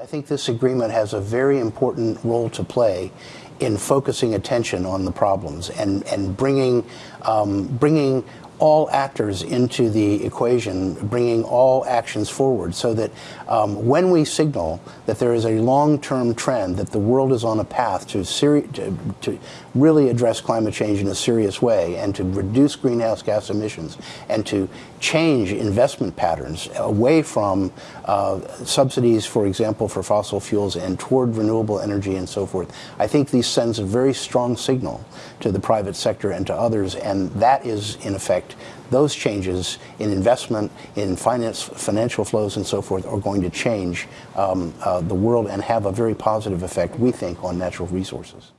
I think this agreement has a very important role to play in focusing attention on the problems and, and bringing, um, bringing all actors into the equation, bringing all actions forward so that um, when we signal that there is a long-term trend, that the world is on a path to, to, to, really address climate change in a serious way and to reduce greenhouse gas emissions and to change investment patterns away from uh, subsidies, for example, for fossil fuels and toward renewable energy and so forth, I think this sends a very strong signal to the private sector and to others, and that is, in effect, those changes in investment, in finance, financial flows and so forth are going to change um, uh, the world and have a very positive effect, we think, on natural resources.